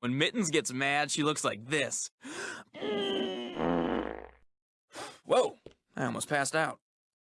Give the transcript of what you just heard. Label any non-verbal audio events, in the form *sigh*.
When Mittens gets mad, she looks like this. *gasps* Whoa, I almost passed out.